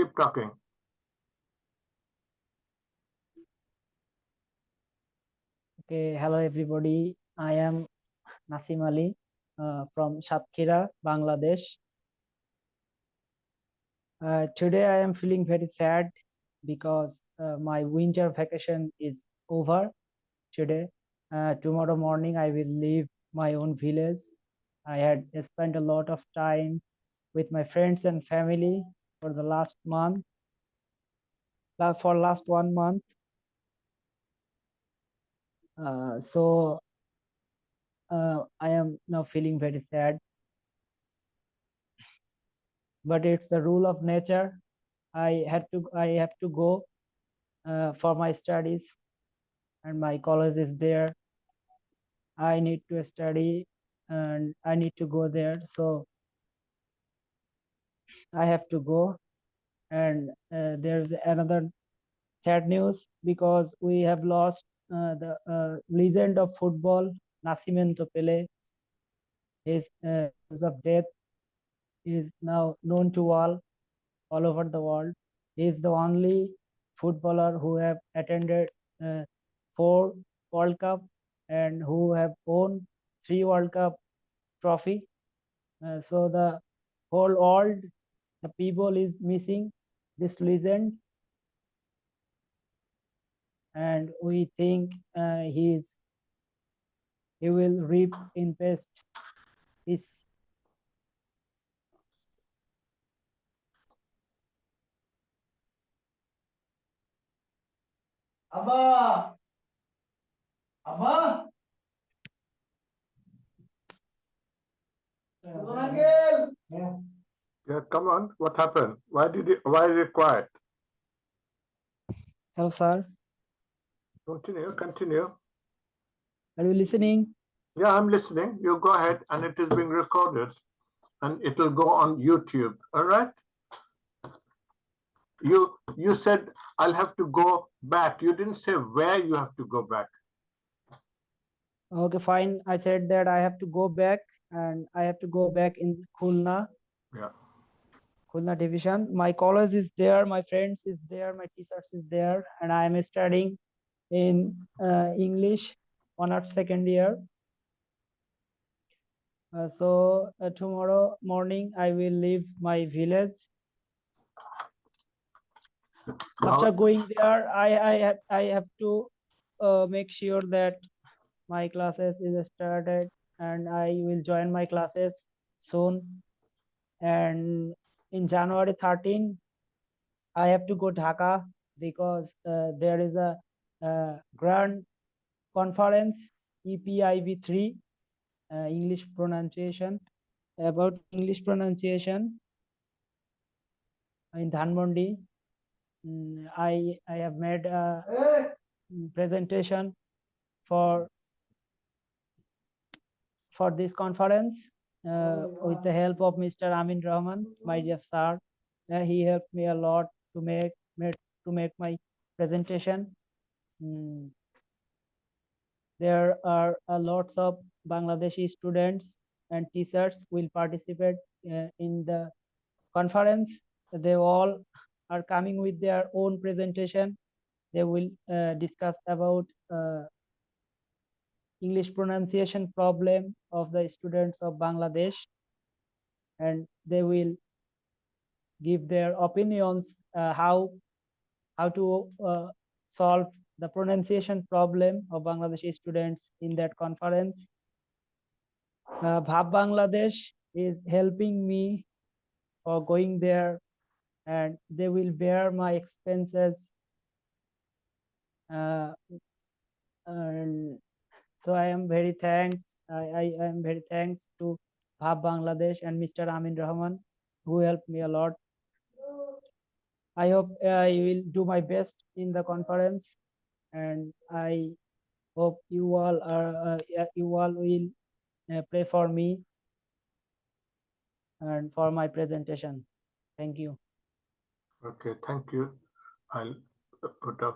keep talking. Okay, hello everybody. I am Nasim Ali uh, from Satkhira, Bangladesh. Uh, today I am feeling very sad because uh, my winter vacation is over today. Uh, tomorrow morning I will leave my own village. I had spent a lot of time with my friends and family for the last month. For last one month. Uh, so uh, I am now feeling very sad. But it's the rule of nature. I had to I have to go uh, for my studies and my college is there. I need to study and I need to go there. So I have to go. And uh, there's another sad news because we have lost uh, the uh, legend of football, Nascimento Pele. His uh, of death is now known to all, all over the world. He is the only footballer who have attended uh, four World Cup and who have won three World Cup trophy. Uh, so the whole world, the people is missing this legend. And we think uh, he is he will reap in best this Abba! Abba! Yeah come on. What happened? Why did it, why is it quiet? hello sir Continue, continue. are you listening Yeah, I'm listening. You go ahead and it is being recorded and it will go on YouTube. All right? You, you said I'll have to go back. You didn't say where you have to go back. okay fine i said that i have to go back and i have to go back in khulna Yeah. Khulna division. My college is there my friends is there my teachers is there and i am studying in uh, english honors second year. Uh, so uh, tomorrow morning i will leave my village. After going there i i have i have to uh, make sure that my classes is started and i will join my classes soon. And in january 13 i have to go dhaka because uh, there is a uh, grand conference E epiv3 uh, english pronunciation about english pronunciation in dhanmondi. Mm, i i have made a presentation for for this conference uh, with the help of Mr. Amin Rahman, my dear sir. Uh, he helped me a lot to make, make to make my presentation. Mm. There are a lots of Bangladeshi students and teachers will participate uh, in the conference. They all are coming with their own presentation. They will uh, discuss about uh, English pronunciation problem of the students of Bangladesh and they will give their opinions uh, how how to uh, solve the pronunciation problem of Bangladeshi students in that conference. Uh, Bhab Bangladesh is helping me for going there and they will bear my expenses uh, and so I am very thanks. I, I I am very thanks to Bhab Bangladesh and Mr. Amin Rahman who helped me a lot. I hope I will do my best in the conference and I hope you all are uh, you all will uh, pray for me and for my presentation. Thank you. okay, thank you. I'll put up